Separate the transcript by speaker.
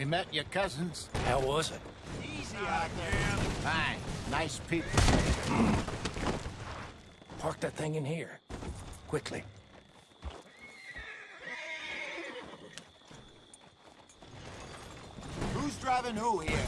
Speaker 1: We met your cousins.
Speaker 2: How was it?
Speaker 3: Easy out there.
Speaker 1: Fine. Nice people.
Speaker 2: Park that thing in here. Quickly.
Speaker 3: Who's driving who here?